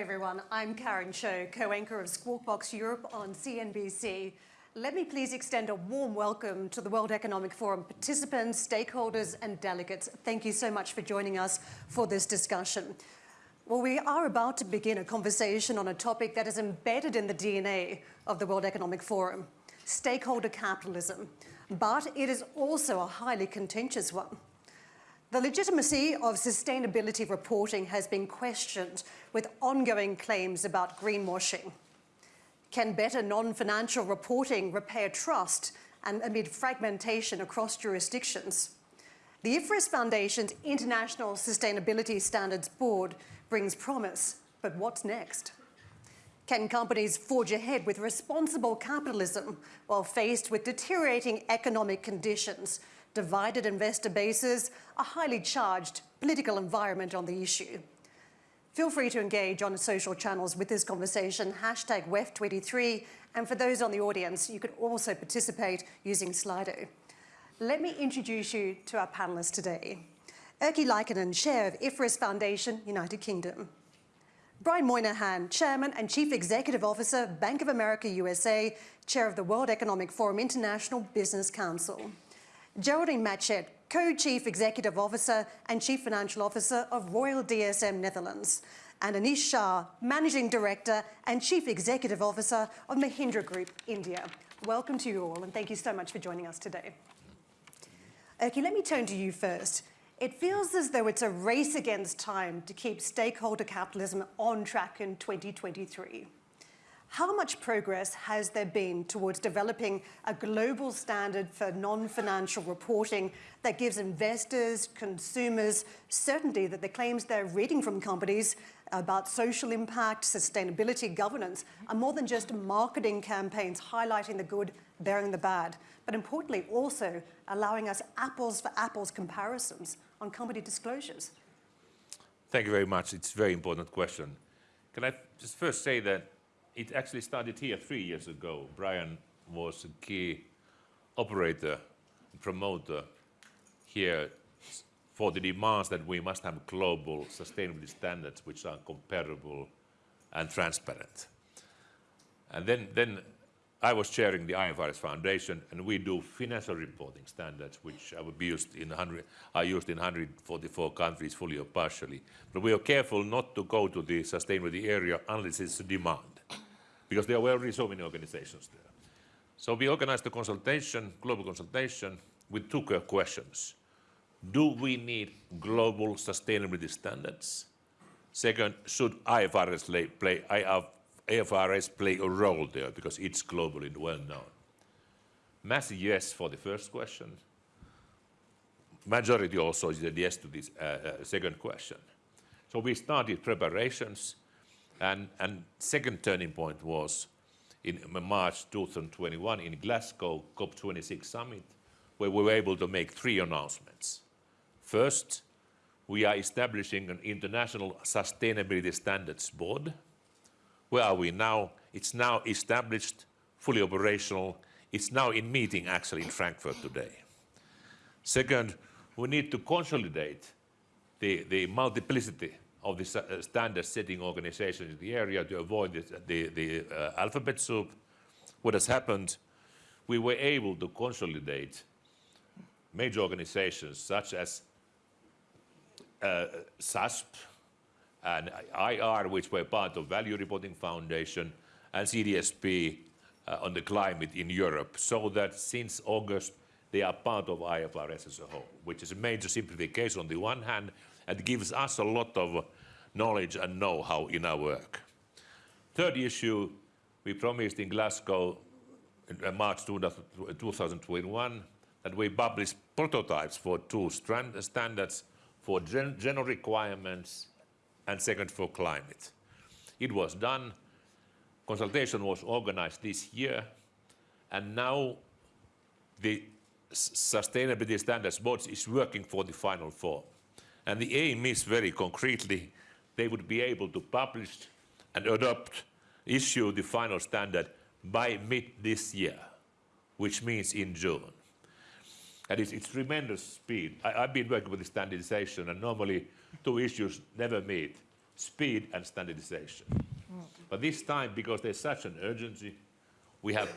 everyone. I'm Karen Tso, co-anchor of Squawk Box Europe on CNBC. Let me please extend a warm welcome to the World Economic Forum participants, stakeholders and delegates. Thank you so much for joining us for this discussion. Well, we are about to begin a conversation on a topic that is embedded in the DNA of the World Economic Forum, stakeholder capitalism. But it is also a highly contentious one. The legitimacy of sustainability reporting has been questioned with ongoing claims about greenwashing. Can better non-financial reporting repair trust and amid fragmentation across jurisdictions? The IFRS Foundation's International Sustainability Standards Board brings promise, but what's next? Can companies forge ahead with responsible capitalism while faced with deteriorating economic conditions, divided investor bases, a highly charged political environment on the issue? Feel free to engage on social channels with this conversation, hashtag WEF23, and for those on the audience, you can also participate using Slido. Let me introduce you to our panelists today. Erkki Liikanen, Chair of IFRS Foundation, United Kingdom. Brian Moynihan, Chairman and Chief Executive Officer, Bank of America USA, Chair of the World Economic Forum International Business Council. Geraldine Matchett, Co-Chief Executive Officer and Chief Financial Officer of Royal DSM Netherlands, and Anish Shah, Managing Director and Chief Executive Officer of Mahindra Group, India. Welcome to you all, and thank you so much for joining us today. Erkki, let me turn to you first. It feels as though it's a race against time to keep stakeholder capitalism on track in 2023. How much progress has there been towards developing a global standard for non-financial reporting that gives investors, consumers, certainty that the claims they're reading from companies about social impact, sustainability, governance, are more than just marketing campaigns highlighting the good, bearing the bad, but importantly, also allowing us apples for apples comparisons on company disclosures? Thank you very much. It's a very important question. Can I just first say that it actually started here three years ago. Brian was a key operator, promoter here for the demands that we must have global sustainability standards which are comparable and transparent. And then, then I was chairing the IFRS Foundation, and we do financial reporting standards, which are used in 100, are used in 144 countries, fully or partially. But we are careful not to go to the sustainability area unless it's a demand because there were already so many organizations there. So we organized a consultation, global consultation, with two questions. Do we need global sustainability standards? Second, should IFRS play, IFRS play a role there because it's globally well known? Massive yes for the first question. Majority also said yes to this uh, uh, second question. So we started preparations and, second turning point was in March 2021 in Glasgow COP26 summit, where we were able to make three announcements. First, we are establishing an international sustainability standards board. Where are we now? It's now established, fully operational. It's now in meeting actually in Frankfurt today. Second, we need to consolidate the, the multiplicity of the uh, standard setting organizations in the area to avoid the, the, the uh, alphabet soup. What has happened, we were able to consolidate major organizations such as uh, SASB and IR, which were part of Value Reporting Foundation, and CDSB uh, on the climate in Europe, so that since August they are part of IFRS as a whole, which is a major simplification on the one hand, and gives us a lot of knowledge and know-how in our work. Third issue, we promised in Glasgow in uh, March 2021 that we publish prototypes for two standards for gen general requirements and second for climate. It was done, consultation was organized this year, and now the Sustainability Standards Board is working for the final form. And the aim is very concretely, they would be able to publish and adopt, issue the final standard by mid this year, which means in June. And it's, it's tremendous speed. I, have been working with the standardization, and normally two issues never meet. speed and standardization. But this time, because there's such an urgency, we have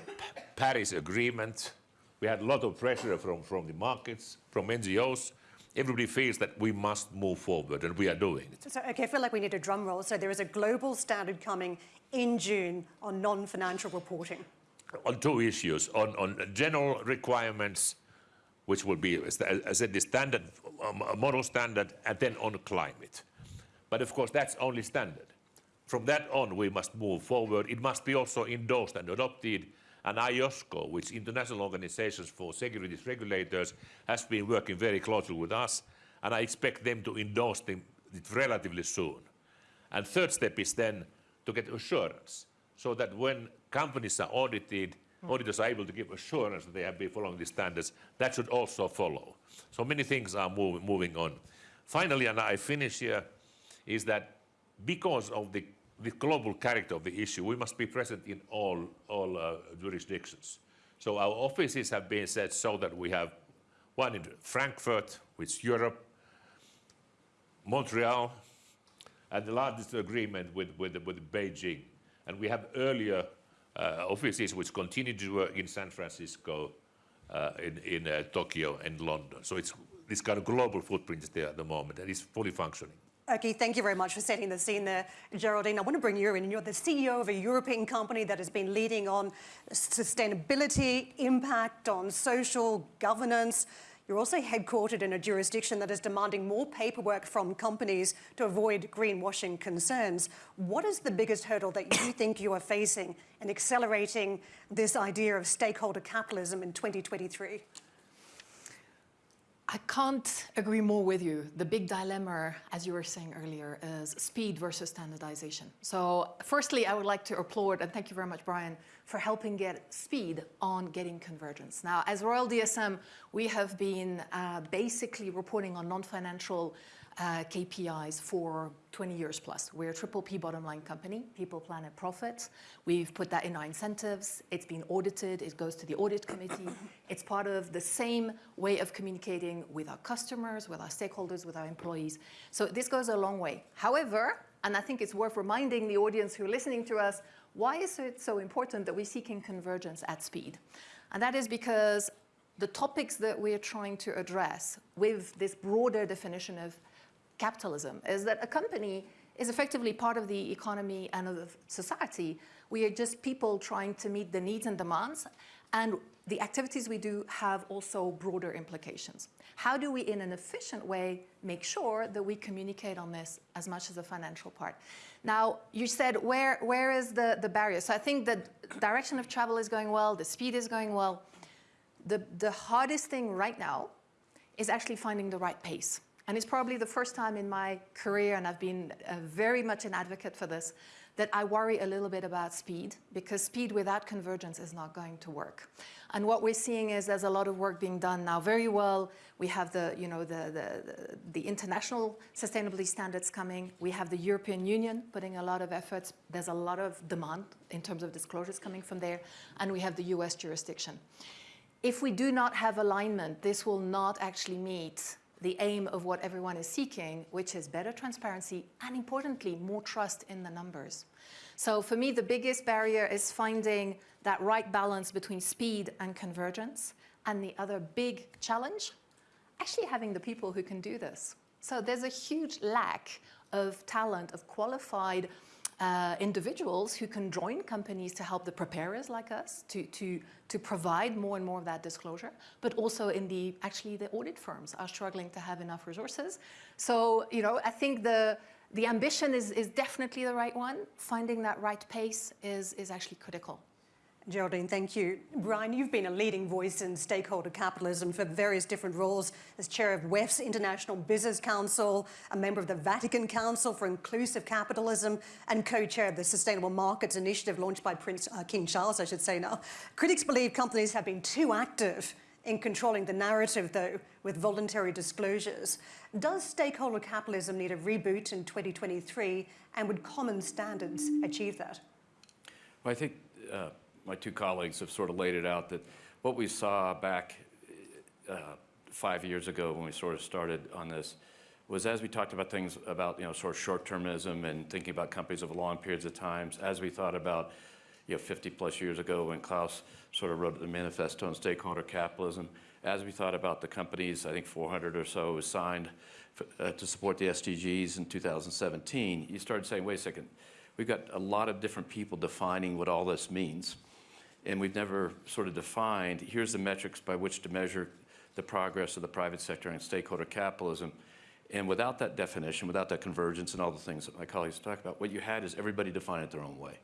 Paris Agreement, we had a lot of pressure from, from the markets, from NGOs. Everybody feels that we must move forward, and we are doing it. So, okay, I feel like we need a drum roll. So there is a global standard coming in June on non-financial reporting. on two issues, on, on general requirements, which will be, as I said, the standard, um, model standard, and then on climate. But of course, that's only standard. From that on, we must move forward. It must be also endorsed and adopted. And IOSCO, which International Organizations for Securities Regulators, has been working very closely with us, and I expect them to endorse them relatively soon. And third step is then to get assurance, so that when companies are audited, auditors are able to give assurance that they have been following the standards. That should also follow. So many things are moving, moving on. Finally, and I finish here, is that because of the, the global character of the issue, we must be present in all, all uh, jurisdictions. So our offices have been set so that we have one in Frankfurt, which is Europe, Montreal, and the largest agreement with, with, with Beijing. And we have earlier uh, offices which continue to work in San Francisco, uh, in, in uh, Tokyo and London. So it's this kind of global footprint is there at the moment and it's fully functioning. Okay, thank you very much for setting the scene there, Geraldine. I want to bring you in. You're the CEO of a European company that has been leading on sustainability, impact on social governance. You're also headquartered in a jurisdiction that is demanding more paperwork from companies to avoid greenwashing concerns. What is the biggest hurdle that you think you are facing in accelerating this idea of stakeholder capitalism in 2023? I can't agree more with you. The big dilemma, as you were saying earlier, is speed versus standardization. So firstly, I would like to applaud, and thank you very much, Brian, for helping get speed on getting convergence. Now, as Royal DSM, we have been uh, basically reporting on non-financial uh, KPIs for 20 years plus. We're a triple P bottom line company, people, planet, profit. We've put that in our incentives. It's been audited. It goes to the audit committee. It's part of the same way of communicating with our customers, with our stakeholders, with our employees. So this goes a long way. However, and I think it's worth reminding the audience who are listening to us, why is it so important that we're seeking convergence at speed? And that is because the topics that we're trying to address with this broader definition of capitalism is that a company is effectively part of the economy and of society. We are just people trying to meet the needs and demands, and the activities we do have also broader implications. How do we, in an efficient way, make sure that we communicate on this as much as the financial part? Now, you said, where, where is the, the barrier? So I think the direction of travel is going well, the speed is going well. The, the hardest thing right now is actually finding the right pace. And it's probably the first time in my career, and I've been uh, very much an advocate for this, that I worry a little bit about speed, because speed without convergence is not going to work. And what we're seeing is there's a lot of work being done now very well. We have the, you know, the, the, the international sustainability standards coming. We have the European Union putting a lot of efforts. There's a lot of demand in terms of disclosures coming from there. And we have the US jurisdiction. If we do not have alignment, this will not actually meet the aim of what everyone is seeking, which is better transparency and importantly, more trust in the numbers. So for me, the biggest barrier is finding that right balance between speed and convergence. And the other big challenge, actually having the people who can do this. So there's a huge lack of talent, of qualified uh, individuals who can join companies to help the preparers like us to, to, to provide more and more of that disclosure, but also in the, actually the audit firms are struggling to have enough resources. So, you know, I think the, the ambition is, is definitely the right one. Finding that right pace is, is actually critical. Geraldine, thank you. Brian, you've been a leading voice in stakeholder capitalism for various different roles as chair of WEF's International Business Council, a member of the Vatican Council for Inclusive Capitalism, and co-chair of the Sustainable Markets Initiative launched by Prince uh, King Charles, I should say now. Critics believe companies have been too active in controlling the narrative, though, with voluntary disclosures. Does stakeholder capitalism need a reboot in 2023, and would common standards achieve that? Well, I think uh, my two colleagues have sort of laid it out that what we saw back uh, five years ago when we sort of started on this was as we talked about things about, you know, sort of short-termism and thinking about companies over long periods of times, as we thought about, you know, 50 plus years ago when Klaus sort of wrote the manifesto on stakeholder capitalism, as we thought about the companies, I think 400 or so was signed uh, to support the SDGs in 2017, you started saying, wait a second, we've got a lot of different people defining what all this means. And we've never sort of defined, here's the metrics by which to measure the progress of the private sector and stakeholder capitalism. And without that definition, without that convergence and all the things that my colleagues talk about, what you had is everybody define it their own way.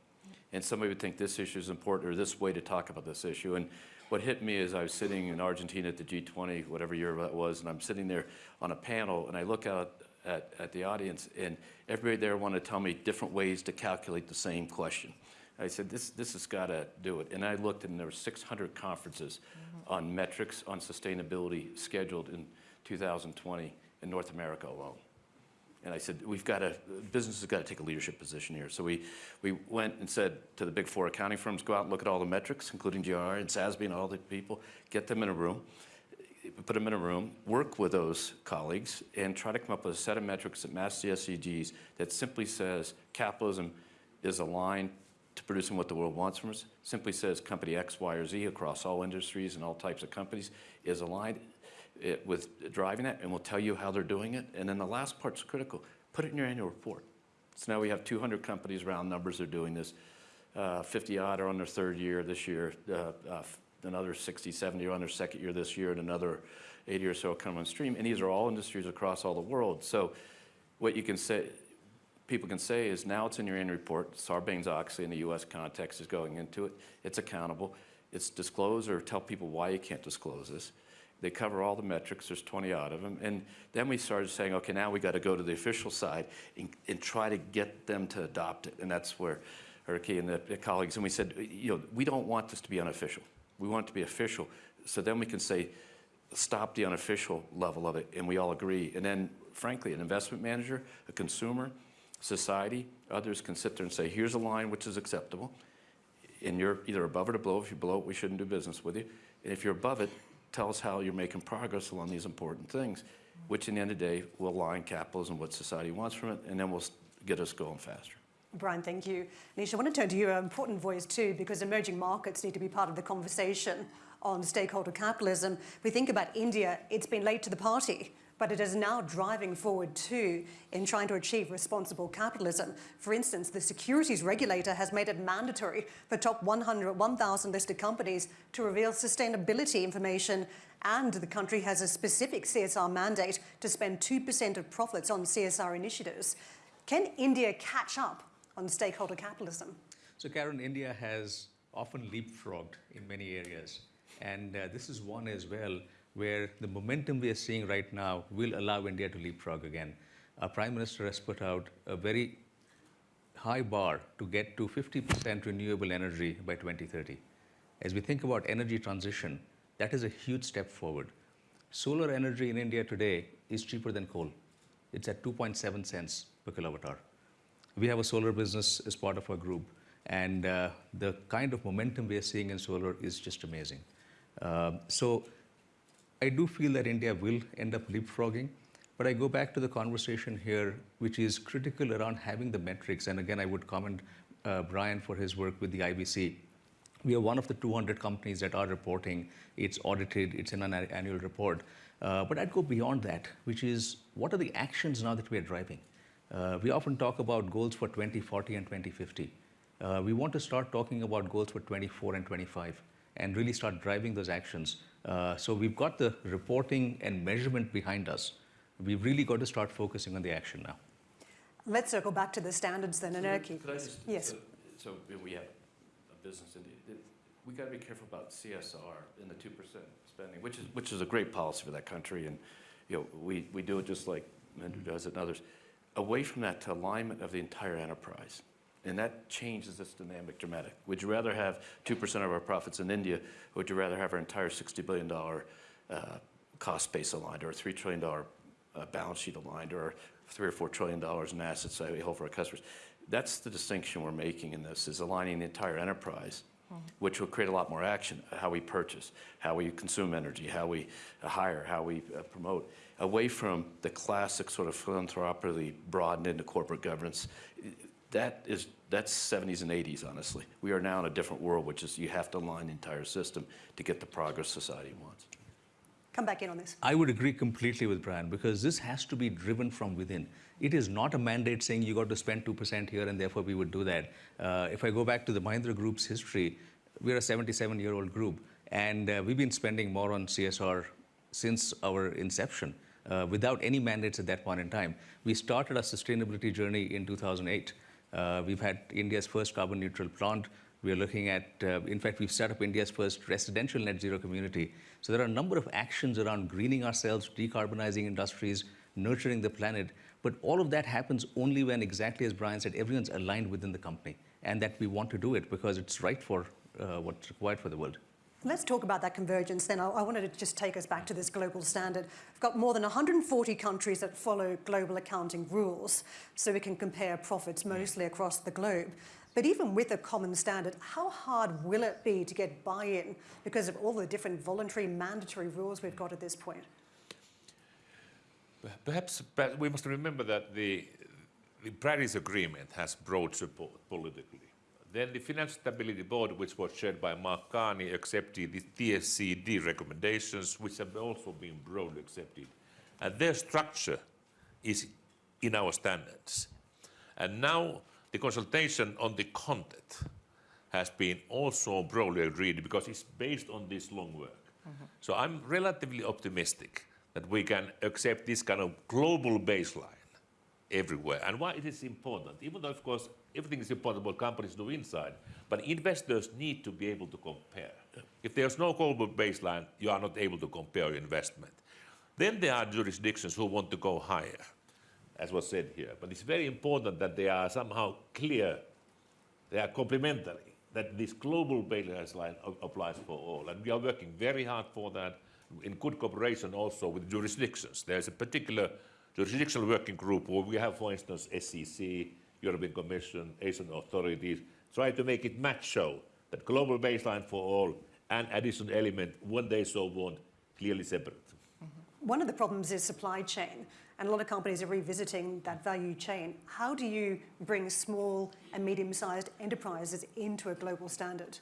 And somebody would think this issue is important or this way to talk about this issue. And what hit me is I was sitting in Argentina at the G20, whatever year that was, and I'm sitting there on a panel and I look out at, at the audience and everybody there wanted to tell me different ways to calculate the same question. I said, this, this has got to do it. And I looked and there were 600 conferences mm-hmm. on metrics on sustainability scheduled in 2020 in North America alone. And I said, we've got to, business has got to take a leadership position here. So we, we went and said to the big four accounting firms, go out and look at all the metrics, including GR and SASB and all the people, get them in a room, put them in a room, work with those colleagues, and try to come up with a set of metrics that match the SDGs that simply says capitalism is aligned to producing what the world wants from us, simply says company X, Y, or Z across all industries and all types of companies is aligned it, with driving that, and we'll tell you how they're doing it. And then the last part's critical. Put it in your annual report. So now we have 200 companies, round numbers, are doing this. Uh, 50 odd are on their third year this year. Uh, uh, another 60, 70 are on their second year this year, and another 80 or so come on stream. And these are all industries across all the world. So what you can say, people can say is now it's in your annual report. Sarbanes-Oxley in the U.S. context is going into it. It's accountable. It's disclose or tell people why you can't disclose this. They cover all the metrics, there's 20 odd of them. And then we started saying, okay, now we got to go to the official side and, and, try to get them to adopt it. And that's where Erkki and the, the, colleagues, and we said, you know, we don't want this to be unofficial. We want it to be official. So then we can say, stop the unofficial level of it, and we all agree. And then, frankly, an investment manager, a consumer, society, others can sit there and say, here's a line which is acceptable, and you're either above it or below. If you're below it, we shouldn't do business with you. And if you're above it, tell us how you're making progress along these important things, which in the end of the day will align capitalism what society wants from it, and then will get us going faster. Brian, thank you. Nisha, I want to turn to you, an important voice too, because emerging markets need to be part of the conversation on stakeholder capitalism. we think about India, it's been late to the party but it is now driving forward too in trying to achieve responsible capitalism. For instance, the securities regulator has made it mandatory for top 100, 1,000 listed companies to reveal sustainability information and the country has a specific CSR mandate to spend 2% of profits on CSR initiatives. Can India catch up on stakeholder capitalism? So Karen, India has often leapfrogged in many areas. And uh, this is one as well where the momentum we are seeing right now will allow India to leapfrog again. Our Prime Minister has put out a very high bar to get to 50% renewable energy by 2030. As we think about energy transition, that is a huge step forward. Solar energy in India today is cheaper than coal. It's at 2.7 cents per kilowatt hour. We have a solar business as part of our group, and uh, the kind of momentum we are seeing in solar is just amazing. Uh, so I do feel that India will end up leapfrogging, but I go back to the conversation here, which is critical around having the metrics. And again, I would commend uh, Brian for his work with the IBC. We are one of the 200 companies that are reporting. It's audited, it's in an annual report. Uh, but I'd go beyond that, which is what are the actions now that we are driving? Uh, we often talk about goals for 2040 and 2050. Uh, we want to start talking about goals for 24 and 25 and really start driving those actions. Uh, so we've got the reporting and measurement behind us. We've really got to start focusing on the action now. Let's circle back to the standards then, and Erkki. Could I just, yes. So, so we have a business, in the, we got to be careful about CSR and the 2% spending, which is, which is a great policy for that country. And, you know, we, we do it just like Mahindra does it and others. Away from that to alignment of the entire enterprise. And that changes this dynamic dramatic. Would you rather have 2% of our profits in India, or would you rather have our entire $60 billion uh, cost base aligned, or a $3 trillion uh, balance sheet aligned, or three or $4 trillion in assets that we hold for our customers? That's the distinction we're making in this, is aligning the entire enterprise which will create a lot more action, how we purchase, how we consume energy, how we uh, hire, how we uh, promote. away from the classic sort of philanthropically broadened into corporate governance. That is, that's 70s and 80s, honestly. We are now in a different world, which is you have to align the entire system to get the progress society wants. Come back in on this. I would agree completely with Brian because this has to be driven from within. It is not a mandate saying you got to spend 2% here and therefore we would do that. Uh, if I go back to the Mahindra Group's history, we're a 77 year old group and uh, we've been spending more on CSR since our inception uh, without any mandates at that point in time. We started our sustainability journey in 2008. Uh, we've had India's first carbon neutral plant. We are looking at, uh, in fact, we've set up India's first residential net zero community. So there are a number of actions around greening ourselves, decarbonizing industries, nurturing the planet. But all of that happens only when, exactly as Brian said, everyone's aligned within the company and that we want to do it because it's right for uh, what's required for the world. Let's talk about that convergence then. I, I wanted to just take us back to this global standard. We've got more than 140 countries that follow global accounting rules, so we can compare profits mostly across the globe. But even with a common standard, how hard will it be to get buy-in because of all the different voluntary, mandatory rules we've got at this point? Perhaps, we must remember that the, the Paris Agreement has broad support politically. Then the Financial Stability Board, which was chaired by Mark Carney, accepted the TCFD recommendations, which have also been broadly accepted. And their structure is in our standards. And now the consultation on the content has been also broadly agreed because it's based on this long work. Mm-hmm. So I'm relatively optimistic that we can accept this kind of global baseline everywhere. And why it is important, even though, of course, everything is important what companies do inside, but investors need to be able to compare. If there's no global baseline, you are not able to compare your investment. Then there are jurisdictions who want to go higher, as was said here. But it's very important that they are somehow clear, they are complementary, that this global baseline applies for all. And we are working very hard for that in good cooperation also with jurisdictions. There's a particular jurisdictional working group where we have, for instance, SEC, European Commission, Asian authorities, try to make it match show that global baseline for all and additional element, when they so want, clearly separate. Mm-hmm. One of the problems is supply chain, and a lot of companies are revisiting that value chain. How do you bring small and medium-sized enterprises into a global standard?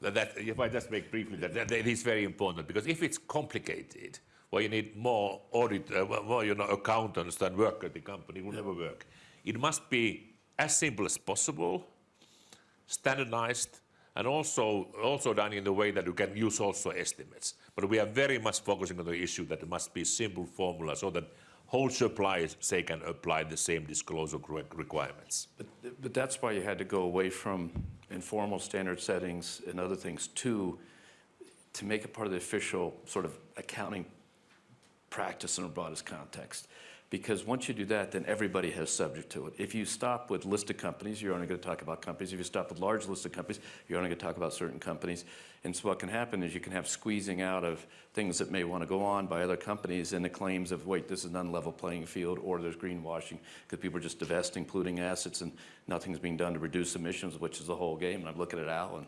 That, that, if I just make briefly, that, that, that is very important because if it's complicated, well, you need more audit, uh, more you know, accountants than work at the company, it will never work. It must be as simple as possible, standardized, and also, also done in the way that you can use also estimates. But we are very much focusing on the issue that it must be simple formula so that whole suppliers say can apply the same disclosure requirements. But, but that's why you had to go away from informal standard settings and other things to, to make it part of the official sort of accounting practice in a broadest context. Because once you do that, then everybody has subject to it. If you stop with listed companies, you're only going to talk about companies. If you stop with large listed companies, you're only going to talk about certain companies. And so what can happen is you can have squeezing out of things that may want to go on by other companies and the claims of, wait, this is an unlevel playing field, or there's greenwashing because people are just divesting polluting assets and nothing's being done to reduce emissions, which is the whole game. And I'm looking at Al and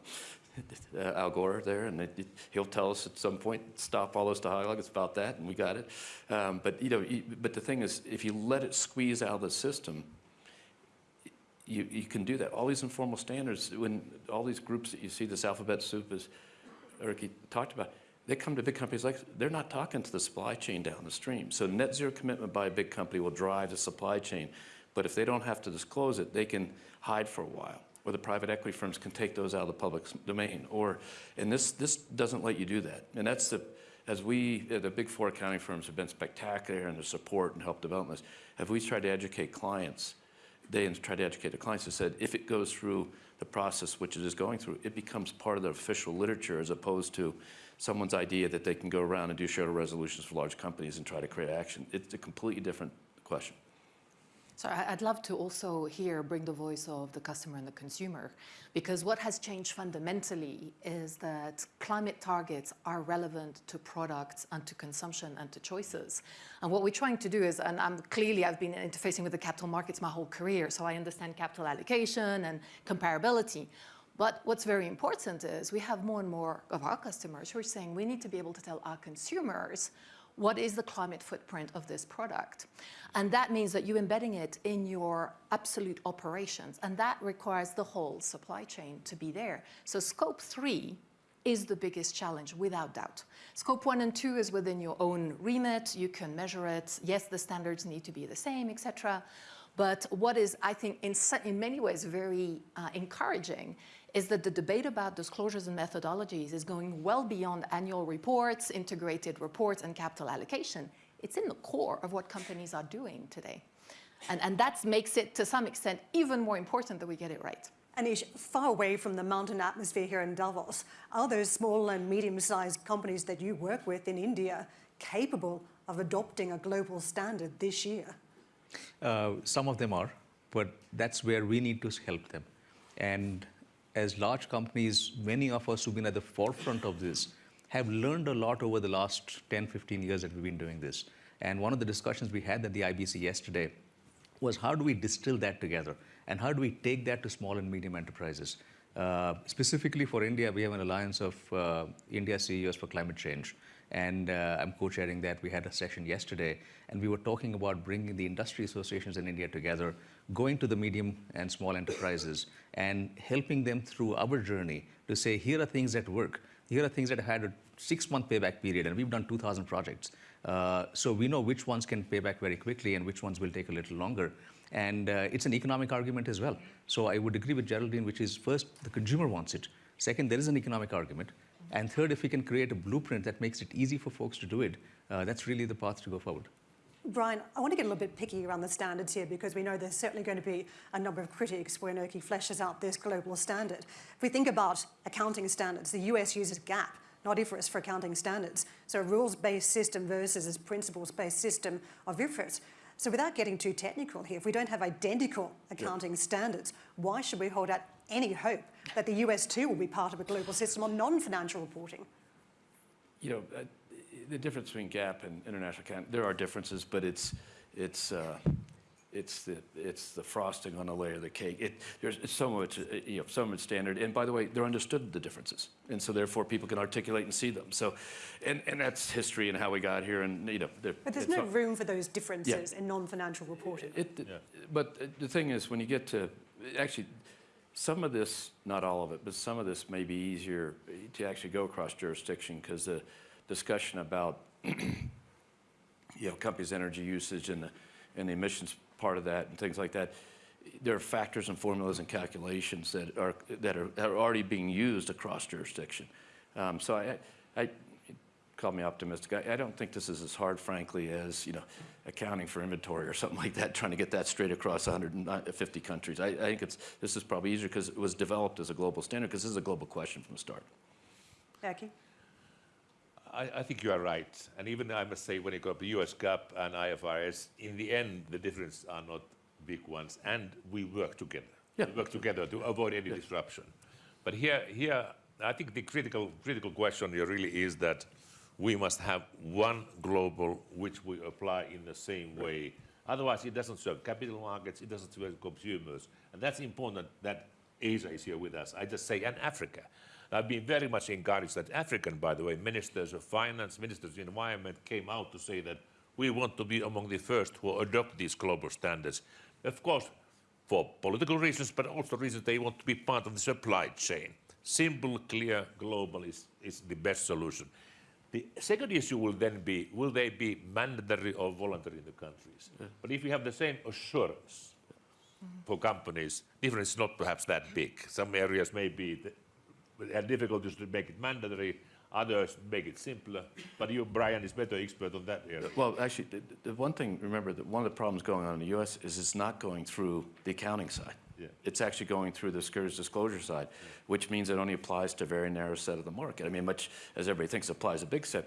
uh, Al Gore there, and it, it, he'll tell us at some point, stop all those dialogue. It's about that, and we got it. Um, but you know, but the thing is, if you let it squeeze out of the system, you, you can do that. All these informal standards, when all these groups that you see, this alphabet soup, is, Erkki talked about, they come to big companies like, they're not talking to the supply chain down the stream. So net zero commitment by a big company will drive the supply chain. But if they don't have to disclose it, they can hide for a while or the private equity firms can take those out of the public domain. Or, and this, this doesn't let you do that. And that's the, as we, uh, the big four accounting firms have been spectacular in their support and help develop this, have we tried to educate clients, they tried to educate the clients and said, if it goes through the process which it is going through, it becomes part of the official literature as opposed to someone's idea that they can go around and do shareholder resolutions for large companies and try to create action. It's a completely different question. So I'd love to also here bring the voice of the customer and the consumer, because what has changed fundamentally is that climate targets are relevant to products and to consumption and to choices. And what we're trying to do is, and I'm clearly I've been interfacing with the capital markets my whole career, so I understand capital allocation and comparability. But what's very important is we have more and more of our customers who are saying we need to be able to tell our consumers what is the climate footprint of this product? And that means that you're embedding it in your absolute operations, and that requires the whole supply chain to be there. So scope three is the biggest challenge, without doubt. Scope one and two is within your own remit. You can measure it. Yes, the standards need to be the same, etc. But what is, I think, in, in many ways very uh, encouraging is that the debate about disclosures and methodologies is going well beyond annual reports, integrated reports, and capital allocation. It's in the core of what companies are doing today. And, and that makes it, to some extent, even more important that we get it right. Anish, far away from the mountain atmosphere here in Davos, are those small and medium-sized companies that you work with in India capable of adopting a global standard this year? Uh, some of them are, but that's where we need to help them. And as large companies, many of us who've been at the forefront of this have learned a lot over the last 10, 15 years that we've been doing this. And one of the discussions we had at the IBC yesterday was how do we distill that together? And how do we take that to small and medium enterprises? Uh, specifically for India, we have an alliance of uh, India CEOs for climate change. And uh, I'm co-chairing that. We had a session yesterday, and we were talking about bringing the industry associations in India together, going to the medium and small enterprises, and helping them through our journey to say, here are things that work. Here are things that had a six-month payback period, and we've done 2,000 projects. Uh, so we know which ones can pay back very quickly and which ones will take a little longer. And uh, it's an economic argument as well. So I would agree with Geraldine, which is first, the consumer wants it. Second, there is an economic argument. And third, if we can create a blueprint that makes it easy for folks to do it, uh, that's really the path to go forward. Brian, I want to get a little bit picky around the standards here because we know there's certainly going to be a number of critics when Erkki fleshes out this global standard. If we think about accounting standards, the US uses GAAP, not IFRS for accounting standards. So a rules-based system versus a principles-based system of IFRS. So without getting too technical here, if we don't have identical accounting standards, why should we hold out any hope that the US too will be part of a global system on non-financial reporting? You know, uh, the difference between GAAP and international accounting, there are differences, but it's, it's, uh, it's the, it's the frosting on the layer of the cake. It, there's some of it's, uh, you know, some of it's standard. And by the way, they're understood the differences. And so therefore people can articulate and see them. So, and, and that's history and how we got here. And, you know, but there's no not, room for those differences yeah. in non-financial reporting. It, yeah. But the thing is, when you get to, actually, some of this, not all of it, but some of this may be easier to actually go across jurisdiction because the discussion about, you know, companies' energy usage and the, and the emissions part of that and things like that, there are factors and formulas and calculations that are, that are, are already being used across jurisdiction. Um, so I, I, call me optimistic. I, I, don't think this is as hard, frankly, as you know, accounting for inventory or something like that, trying to get that straight across 150 uh, countries. I, I think it's, this is probably easier because it was developed as a global standard because this is a global question from the start. Erkki? I, I, think you are right. And even I must say, when you go to US GAAP and IFRS, in the end, the differences are not big ones. And we work together. Yeah. We work together to avoid any disruption. But here, here, I think the critical, critical question here really is that we must have one global which we apply in the same way. Otherwise, it doesn't serve capital markets, it doesn't serve consumers. And that's important that Asia is here with us. I just say, and Africa. I've been very much encouraged that African, by the way, ministers of finance, ministers of environment came out to say that we want to be among the first who adopt these global standards. Of course, for political reasons, but also reasons they want to be part of the supply chain. Simple, clear, global is, is the best solution. The second issue will then be, will they be mandatory or voluntary in the countries? Yeah. But if you have the same assurance for companies, difference is not perhaps that big. Some areas may be have difficulties to make it mandatory, others make it simpler. But you, Brian, is better expert on that area. Well, actually, the, the one thing, remember, that one of the problems going on in the U.S. is it's not going through the accounting side. Yeah. It's actually going through the securities disclosure side, yeah. which means it only applies to a very narrow set of the market. I mean, much as everybody thinks applies a big set,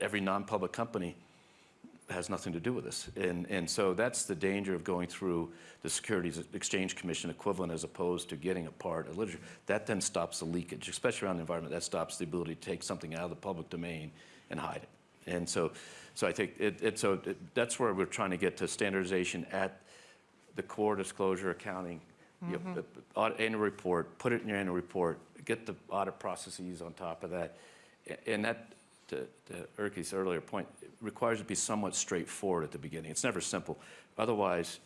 every non-public company has nothing to do with this. And, and so that's the danger of going through the Securities Exchange Commission equivalent as opposed to getting a part of literature. That then stops the leakage, especially around the environment. That stops the ability to take something out of the public domain and hide it. And so, so I think it, it so it, that's where we're trying to get to standardization at the core disclosure accounting, mm -hmm. you mm-hmm. annual report, put it in your annual report, get the audit processes on top of that. And that to, to Erkki's earlier point, requires it to be somewhat straightforward at the beginning. It's never simple. Otherwise,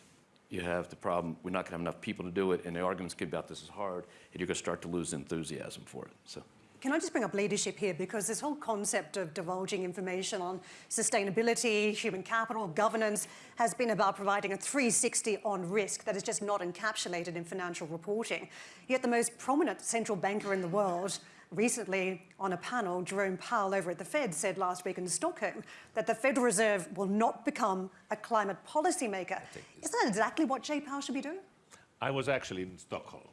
you have the problem, we're not going to have enough people to do it, and the arguments get about this is hard, and you're going to start to lose enthusiasm for it. So. Can I just bring up leadership here? Because this whole concept of divulging information on sustainability, human capital, governance has been about providing a 360 on risk that is just not encapsulated in financial reporting. Yet the most prominent central banker in the world recently on a panel, Jerome Powell over at the Fed said last week in Stockholm that the Federal Reserve will not become a climate policy maker. Isn't that exactly what Jay Powell should be doing? I was actually in Stockholm.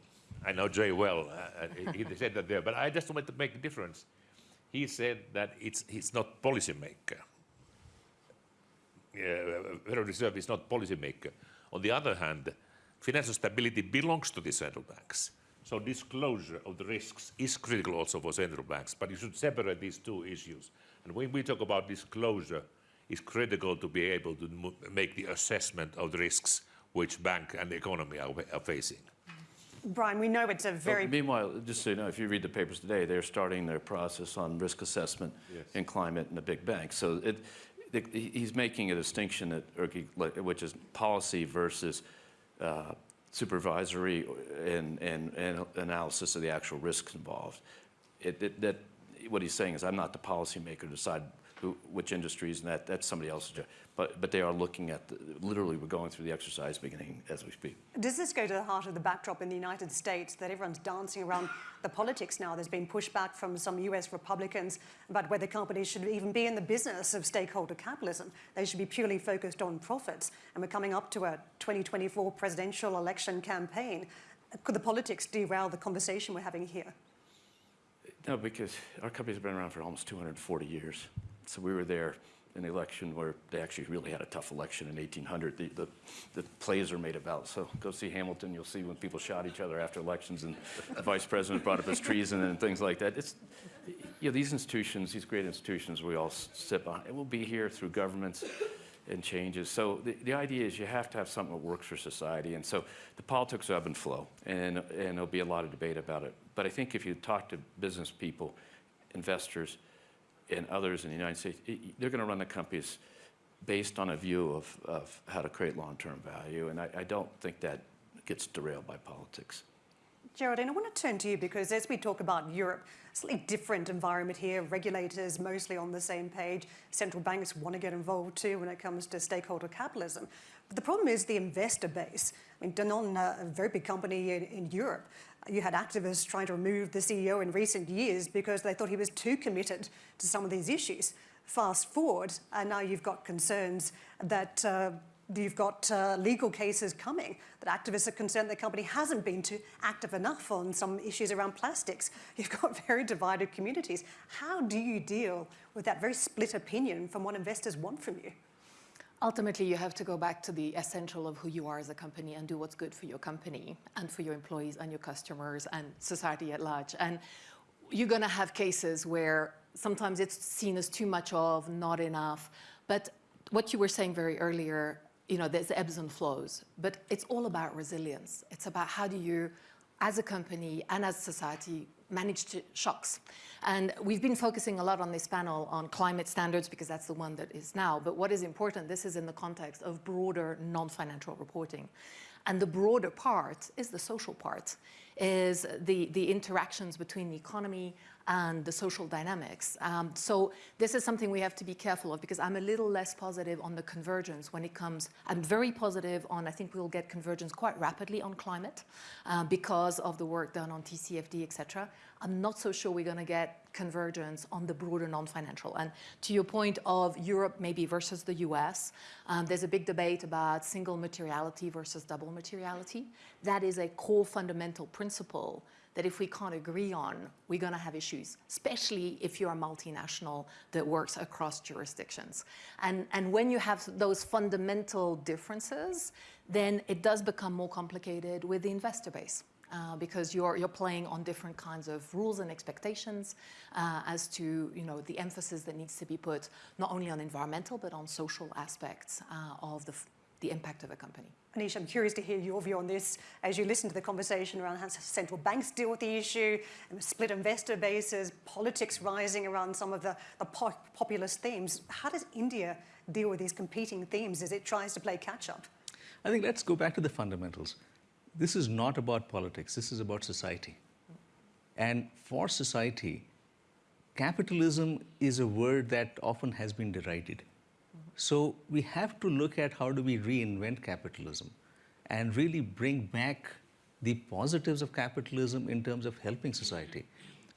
I know Jay well. Uh, he said that there, but I just wanted to make a difference. He said that it's he's not policymaker. Yeah, Federal Reserve is not policymaker. On the other hand, financial stability belongs to the central banks. So disclosure of the risks is critical also for central banks, but you should separate these two issues. And when we talk about disclosure, it's critical to be able to make the assessment of the risks which bank and the economy are, are facing. Brian, we know it's a Well, very Meanwhile, just so you know, if you read the papers today, they're starting their process on risk assessment in climate and the big banks. So it, it- he's making a distinction that, which is policy versus uh, supervisory and, and, and analysis of the actual risks involved. It, it, that, what he's saying is, I'm not the policymaker to decide who, which industries, and that, that's somebody else's job. But, but they are looking at, the, literally, we're going through the exercise beginning as we speak. Does this go to the heart of the backdrop in the United States that everyone's dancing around the politics now? There's been pushback from some US Republicans about whether companies should even be in the business of stakeholder capitalism. They should be purely focused on profits. And we're coming up to a 2024 presidential election campaign. Could the politics derail the conversation we're having here? No, because our company's been around for almost 240 years. So we were there in the election where they actually really had a tough election in 1800. The, the, the plays are made about. So go see Hamilton. You'll see when people shot each other after elections and the vice president brought up his treason and things like that. It's, you know, these institutions, these great institutions we all sit behind, it will be here through governments and changes. So the, the idea is you have to have something that works for society. And so the politics ebb and flow, and, and there'll be a lot of debate about it. But I think if you talk to business people, investors, and others in the United States, i- they're going to run the companies based on a view of, of how to create long-term value. And I, I don't think that gets derailed by politics. Geraldine, I want to turn to you because as we talk about Europe, slightly different environment here, regulators mostly on the same page, central banks want to get involved too when it comes to stakeholder capitalism. But the problem is the investor base. I mean, Danone, a very big company in, in Europe, you had activists trying to remove the CEO in recent years because they thought he was too committed to some of these issues. Fast forward, and now you've got concerns that uh, you've got uh, legal cases coming that activists are concerned the company hasn't been too active enough on some issues around plastics. You've got very divided communities. How do you deal with that very split opinion from what investors want from you? Ultimately, you have to go back to the essential of who you are as a company and do what's good for your company and for your employees and your customers and society at large. And you're going to have cases where sometimes it's seen as too much of, not enough. But what you were saying very earlier, you know, there's ebbs and flows, but it's all about resilience. It's about how do you, as a company and as society, manage to shocks. And we've been focusing a lot on this panel on climate standards because that's the one that is now. But what is important, this is in the context of broader non-financial reporting. And the broader part is the social part, is the, the interactions between the economy and the social dynamics. Um, so this is something we have to be careful of because I'm a little less positive on the convergence when it comes, I'm very positive on, I think we'll get convergence quite rapidly on climate uh, because of the work done on TCFD, et cetera. I'm not so sure we're going to get convergence on the broader non-financial. And to your point of Europe maybe versus the US, um, there's a big debate about single materiality versus double materiality. That is a core fundamental principle that if we can't agree on, we're going to have issues, especially if you're a multinational that works across jurisdictions. And, and when you have those fundamental differences, then it does become more complicated with the investor base. Uh, because you're, you're playing on different kinds of rules and expectations uh, as to you know, the emphasis that needs to be put not only on environmental but on social aspects uh, of the, the impact of a company. Anish, I'm curious to hear your view on this as you listen to the conversation around how central banks deal with the issue, and split investor bases, politics rising around some of the, the po- populist themes. How does India deal with these competing themes as it tries to play catch up? I think let's go back to the fundamentals. This is not about politics, this is about society. And for society, capitalism is a word that often has been derided. So we have to look at how do we reinvent capitalism and really bring back the positives of capitalism in terms of helping society.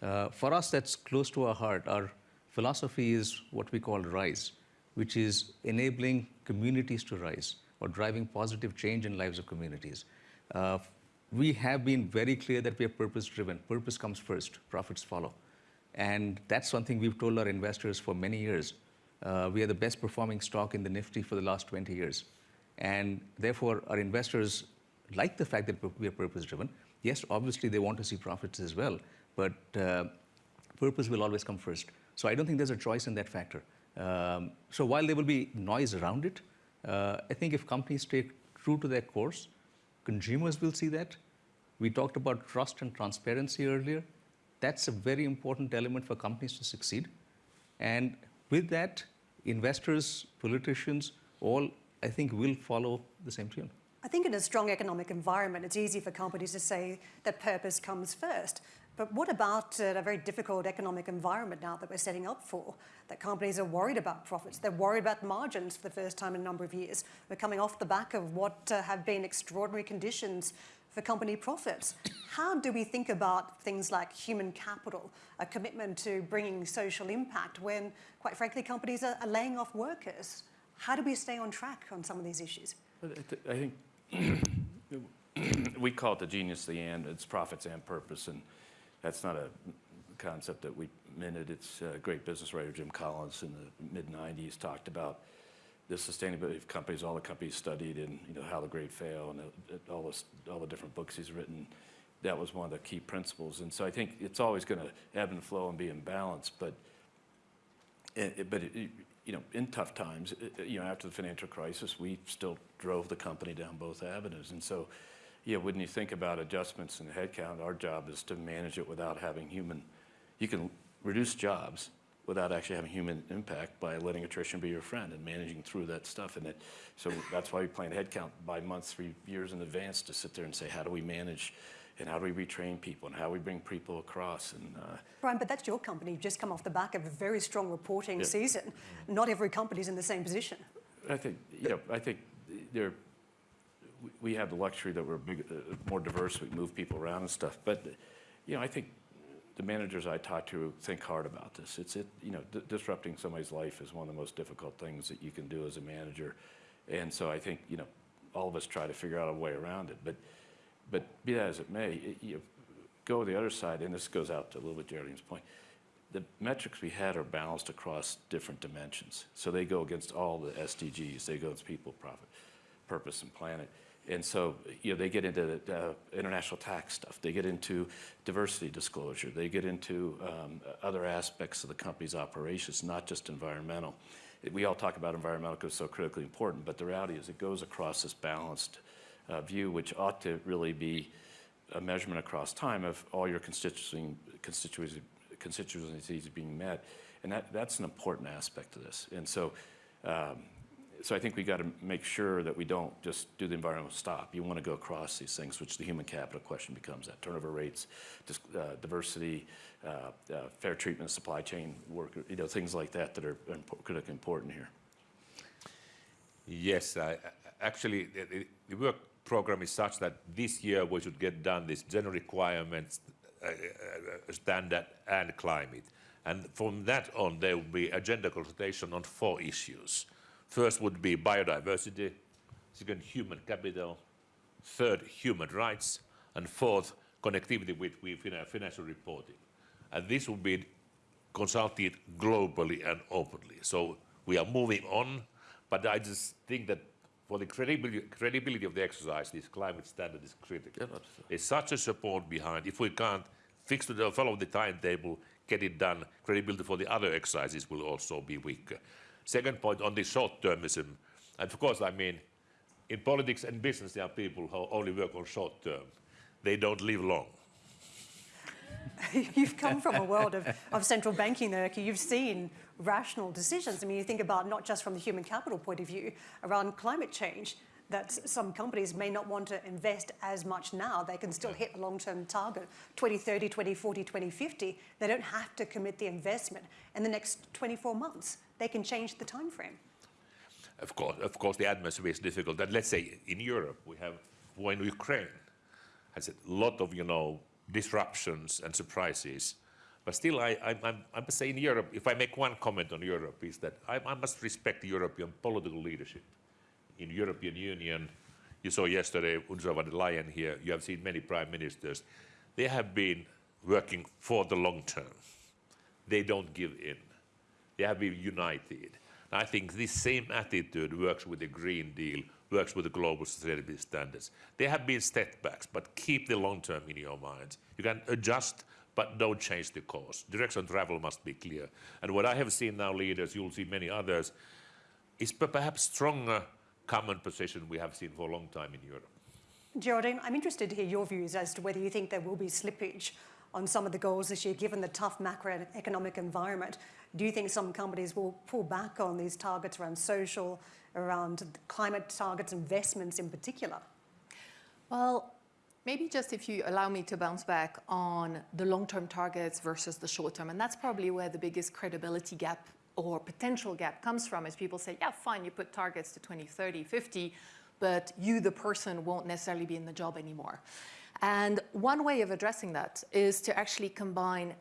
Uh, for us, that's close to our heart. Our philosophy is what we call RISE, which is enabling communities to rise or driving positive change in lives of communities. Uh, we have been very clear that we are purpose driven. Purpose comes first, profits follow. And that's something we've told our investors for many years. Uh, we are the best performing stock in the Nifty for the last 20 years. And therefore, our investors like the fact that we are purpose driven. Yes, obviously, they want to see profits as well, but uh, purpose will always come first. So I don't think there's a choice in that factor. Um, so while there will be noise around it, uh, I think if companies stay true to their course, consumers will see that. We talked about trust and transparency earlier. That's a very important element for companies to succeed. And with that, investors, politicians, all, I think, will follow the same tune. I think in a strong economic environment, it's easy for companies to say that purpose comes first. But what about uh, a very difficult economic environment now that we're setting up for? That companies are worried about profits, they're worried about margins for the first time in a number of years. We're coming off the back of what uh, have been extraordinary conditions for company profits. How do we think about things like human capital, a commitment to bringing social impact when, quite frankly, companies are, are laying off workers? How do we stay on track on some of these issues? I think we call it the genius of the end. it's profits and purpose, and that's not a concept that we minted. It's a great business writer, Jim Collins, in the mid-90s talked about the sustainability of companies, all the companies studied and you know how the great fail and the, all, the, all the different books he's written. That was one of the key principles. And so I think it's always going to ebb and flow and be in balance. But, it, but it, you know, in tough times, you know, after the financial crisis, we still drove the company down both avenues. And so, yeah, when you think about adjustments in headcount, our job is to manage it without having human. You can reduce jobs, without actually having human impact by letting attrition be your friend and managing through that stuff. And it, so that's why we plan headcount by months, three years in advance to sit there and say, how do we manage and how do we retrain people and how do we bring people across? And uh, Brian, but that's your company. You've just come off the back of a very strong reporting Yeah. season. Not every company's in the same position. I think, you know, I think there, we- we have the luxury that we're big, uh, more diverse, we move people around and stuff. But, you know, I think the managers I talk to think hard about this. It's, it, you know, di- disrupting somebody's life is one of the most difficult things that you can do as a manager. And so I think, you know, all of us try to figure out a way around it. But, but be that as it may, it, you go the other side, and this goes out to a little bit Geraldine's point. The metrics we had are balanced across different dimensions. So they go against all the SDGs. They go against people, profit, purpose, and planet. And so, you know, they get into the international tax stuff. They get into diversity disclosure. They get into um, other aspects of the company's operations, not just environmental. We all talk about environmental because it's so critically important, but the reality is it goes across this balanced uh, view, which ought to really be a measurement across time of all your constituency, constituency, constituencies being met. And that, that's an important aspect of this. And so, um, so I think we got to make sure that we don't just do the environmental stop. You want to go across these things, which the human capital question becomes that turnover rates, uh, diversity, uh, uh, fair treatment, supply chain work, you know, things like that that are impo- critically important here. Yes, actually, the, the- the work program is such that this year we should get done this general requirements, uh, uh, standard and climate. And from that on, there will be agenda consultation on four issues. First would be biodiversity, second, human capital, third, human rights, and fourth, connectivity with, with financial reporting. And this will be consulted globally and openly. So we are moving on, but I just think that for the credibility, credibility of the exercise, this climate standard is critical. Yeah, There's such a support behind. If we can't fix the, follow the timetable, get it done, credibility for the other exercises will also be weaker. Second point on the short-termism, and of course, I mean, in politics and business, there are people who only work on short term. They don't live long. You've come from a world of, of central banking, though. You've seen rational decisions. I mean, you think about not just from the human capital point of view around climate change, that some companies may not want to invest as much now. They can still hit a long-term target, 2030, 2040, 2050. They don't have to commit the investment in the next 24 months. They can change the time frame. Of course, of course, the atmosphere is difficult. And let's say in Europe, we have war in Ukraine has a lot of, you know, disruptions and surprises. But still, I, I, I'm, I must say in Europe, if I make one comment on Europe, is that I, I must respect the European political leadership. In European Union, you saw yesterday Ursula von der Leyen here, you have seen many prime ministers. They have been working for the long term. They don't give in. They have been united. I think this same attitude works with the Green Deal, works with the global sustainability standards. There have been setbacks, but keep the long term in your mind. You can adjust, but don't change the course. Direction of travel must be clear. And what I have seen now, leaders, you'll see many others, is perhaps stronger common position we have seen for a long time in Europe. Geraldine, I'm interested to hear your views as to whether you think there will be slippage on some of the goals this year, given the tough macroeconomic environment. Do you think some companies will pull back on these targets around social, around climate targets, investments in particular? Well, maybe just if you allow me to bounce back on the long-term targets versus the short-term, and that's probably where the biggest credibility gap or potential gap comes from, is people say, yeah, fine, you put targets to 2030, 50, but you, the person, won't necessarily be in the job anymore. And one way of addressing that is to actually combine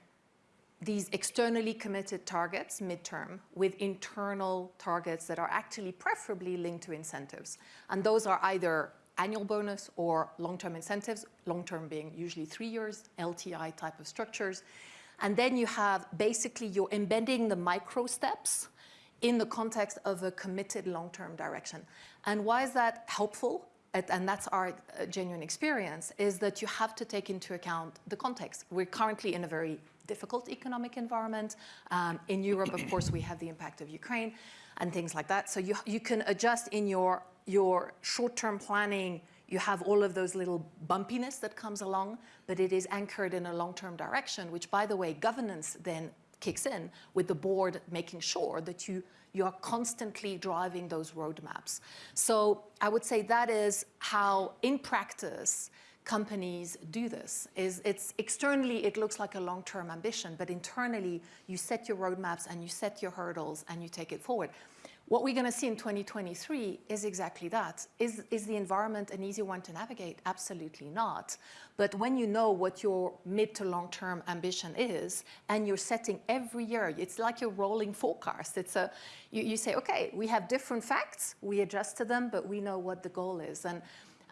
these externally committed targets midterm with internal targets that are actually preferably linked to incentives. And those are either annual bonus or long-term incentives, long-term being usually three years, LTI type of structures. And then you have basically you're embedding the micro steps in the context of a committed long-term direction. And why is that helpful? And that's our uh, genuine experience, is that you have to take into account the context. We're currently in a very difficult economic environment. Um, in Europe, of course, we have the impact of Ukraine and things like that. So you, you can adjust in your, your short-term planning. You have all of those little bumpiness that comes along, but it is anchored in a long-term direction, which, by the way, governance then kicks in with the board making sure that you, you are constantly driving those roadmaps. So I would say that is how, in practice, companies do this is it's externally it looks like a long-term ambition but internally you set your roadmaps and you set your hurdles and you take it forward what we're going to see in 2023 is exactly that. Is, is the environment an easy one to navigate? Absolutely not. But when you know what your mid to long term ambition is, and you're setting every year, it's like your rolling forecast. It's a, you, you say, okay, we have different facts, we adjust to them, but we know what the goal is. And,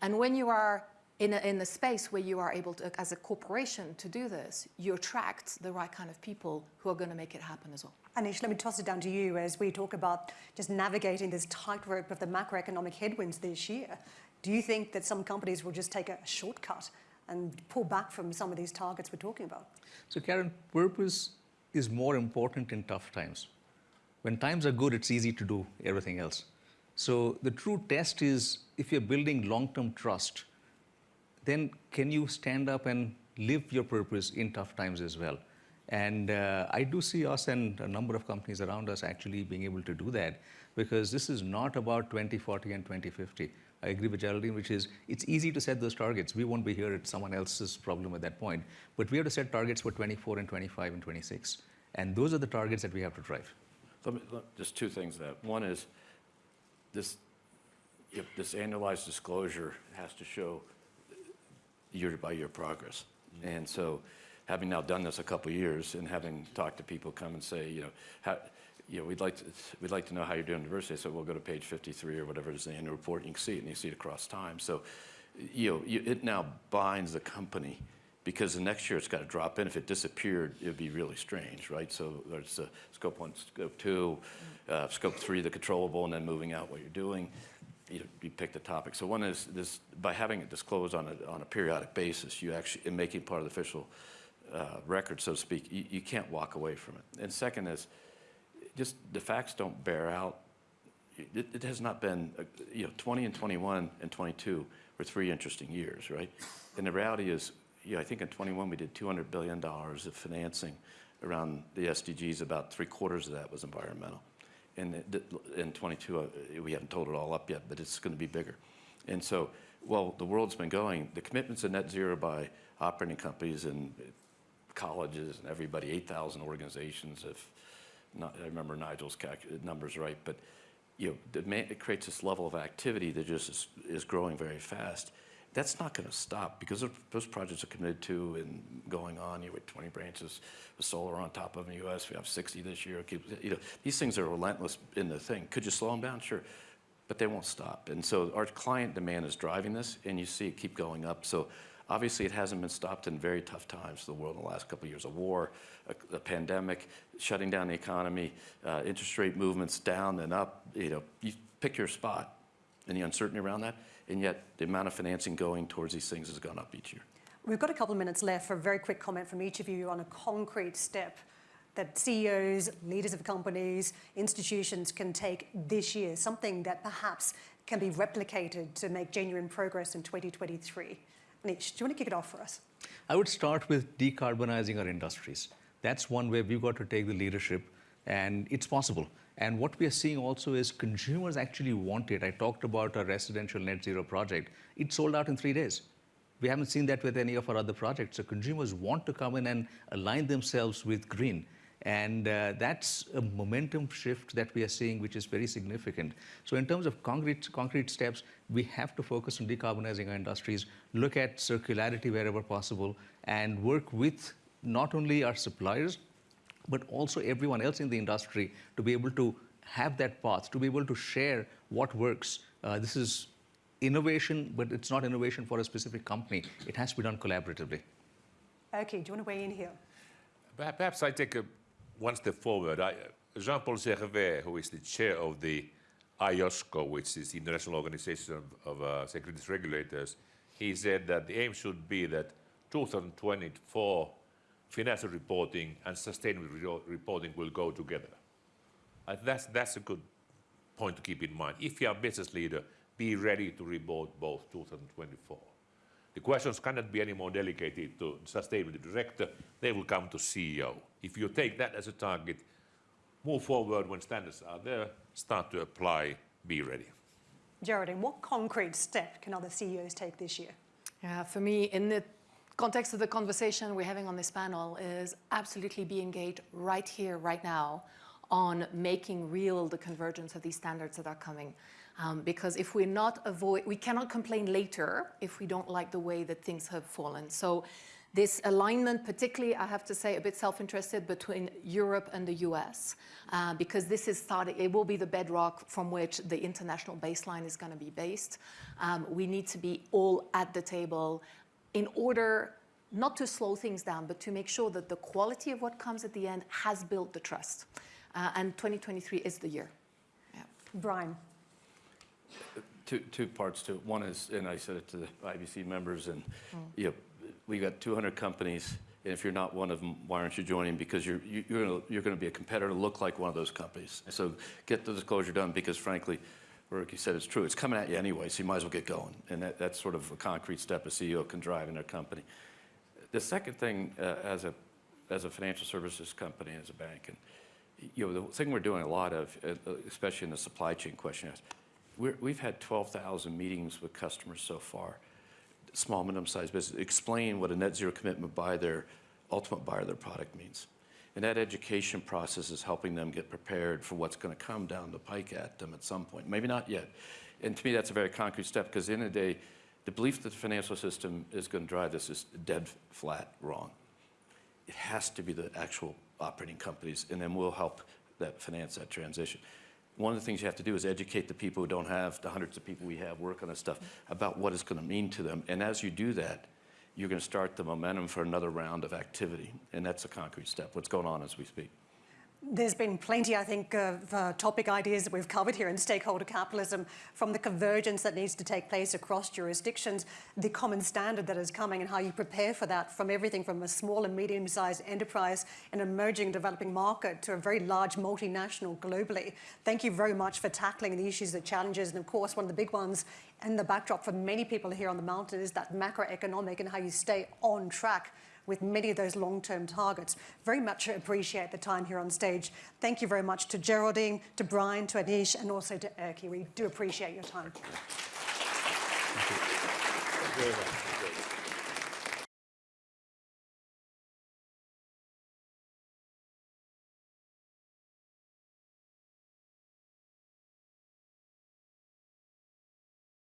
and when you are in a, in a space where you are able to, as a corporation, to do this, you attract the right kind of people who are going to make it happen as well. Anish, let me toss it down to you as we talk about just navigating this tightrope of the macroeconomic headwinds this year. Do you think that some companies will just take a shortcut and pull back from some of these targets we're talking about? So, Karen, purpose is more important in tough times. When times are good, it's easy to do everything else. So, the true test is if you're building long term trust then can you stand up and live your purpose in tough times as well? And uh, I do see us and a number of companies around us actually being able to do that because this is not about 2040 and 2050. I agree with Geraldine, which is it's easy to set those targets. We won't be here, at someone else's problem at that point. But we have to set targets for 24 and 25 and 26. And those are the targets that we have to drive. Let me, let, just two things that. One is this, this annualized disclosure has to show year by year progress. And so having now done this a couple years and having talked to people come and say, you know, how, you know, we'd like to, we'd like to know how you're doing diversity. So we'll go to page 53 or whatever it is in the annual report. And you can see it and you see it across time. So, you know, you, it now binds the company because the next year it's got to drop in. If it disappeared, it would be really strange, right? So there's scope one, scope two, uh, scope three, the controllable, and then moving out what you're doing you, you pick the topic. So one is this, by having it disclosed on a, on a periodic basis, you actually, in making part of the official uh, record, so to speak, you, you can't walk away from it. And second is, just the facts don't bear out it, it has not been, uh, you know, 20 and 21 and 22 were three interesting years, right? And the reality is, you know, I think in 21 we did $200 billion of financing around the SDGs. About three quarters of that was environmental. And in 22, uh, we haven't told it all up yet, but it's going to be bigger. And so, while the world's been going, the commitments to net zero by operating companies and colleges and everybody, 8,000 organizations, if not, I remember Nigel's numbers right, but you know, it creates this level of activity that just is, is growing very fast. That's not going to stop because those- projects are committed to and going on. You with 20 branches with solar on top of in the U.S. We have 60 this year. You know, these things are relentless in the thing. Could you slow them down? Sure, but they won't stop. And so our client demand is driving this, and you see it keep going up. So obviously, it hasn't been stopped in very tough times for the world in the last couple of years: a war, a, a pandemic, shutting down the economy, uh, interest rate movements down and up. You know, you pick your spot, the uncertainty around that. And yet, the amount of financing going towards these things has gone up each year. We've got a couple of minutes left for a very quick comment from each of you on a concrete step that CEOs, leaders of companies, institutions can take this year, something that perhaps can be replicated to make genuine progress in 2023. Anish, do you want to kick it off for us? I would start with decarbonizing our industries. That's one way we've got to take the leadership, and it's possible. And what we are seeing also is consumers actually want it. I talked about our residential net zero project. It sold out in three days. We haven't seen that with any of our other projects. So consumers want to come in and align themselves with green. And uh, that's a momentum shift that we are seeing, which is very significant. So in terms of concrete, concrete steps, we have to focus on decarbonizing our industries, look at circularity wherever possible, and work with not only our suppliers, but also everyone else in the industry to be able to have that path, to be able to share what works. Uh, this is innovation, but it's not innovation for a specific company. It has to be done collaboratively. Okay, do you want to weigh in here? Perhaps I take a one step forward. Jean-Paul Servais, who is the chair of the IOSCO, which is the International Organization of, of uh, Securities Regulators, he said that the aim should be that 2024 financial reporting and sustainable reporting will go together. Uh, that's, that's a good point to keep in mind. If you are a business leader, be ready to report both 2024. The questions cannot be any more delegated to sustainability director. They will come to CEO. If you take that as a target, move forward when standards are there, start to apply, be ready. Geraldine, what concrete step can other CEOs take this year? Yeah, for me, in the context of the conversation we're having on this panel, is absolutely be engaged right here, right now, on making real the convergence of these standards that are coming. Um, because if we're not avoid, we cannot complain later if we don't like the way that things have fallen. So this alignment, particularly, I have to say, a bit self-interested between Europe and the US, uh, because this is starting, it will be the bedrock from which the international baseline is going to be based. Um, we need to be all at the table in order not to slow things down, but to make sure that the quality of what comes at the end has built the trust. Uh, and 2023 is the year. Yeah. Brian, Two, two parts to it. One is, and I said it to the IBC members, and you know, we got 200 companies, and if you're not one of them, why aren't you joining? Because you're you- you're going to you're going to be a competitor, to look like one of those companies. So get the disclosure done, because frankly, Erkki said it's true. It's coming at you anyway, so you might as well get going. And that, that's sort of a concrete step a CEO can drive in their company. The second thing, uh, as a as a financial services company, as a bank, and you know, the thing we're doing a lot of, uh, especially in the supply chain question, is we're, we've had 12,000 meetings with customers so far, small, medium-sized business, explain what a net zero commitment by their ultimate buyer of their product means. And that education process is helping them get prepared for what's going to come down the pike at them at some point. Maybe not yet. And to me, that's a very concrete step because in the the day, the belief that the financial system is going to drive this is dead flat wrong. It has to be the actual operating companies, and then we'll help that finance that transition. One of the things you have to do is educate the people who don't have, the hundreds of people we have work on this stuff, about what it's going to mean to them. And as you do that, you're going to start the momentum for another round of activity. And that's a concrete step, what's going on as we speak. There's been plenty, I think, of uh, topic ideas that we've covered here in stakeholder capitalism, from the convergence that needs to take place across jurisdictions, the common standard that is coming and how you prepare for that from everything from a small and medium-sized enterprise in an emerging developing market to a very large multinational globally. Thank you very much for tackling the issues, the challenges, and of course, one of the big ones and the backdrop for many people here on the mountain is that macroeconomic and how you stay on track with many of those long-term targets. Very much appreciate the time here on stage. Thank you very much to Geraldine, to Brian, to Anish, and also to Erkki. We do appreciate your time. Thank you very much.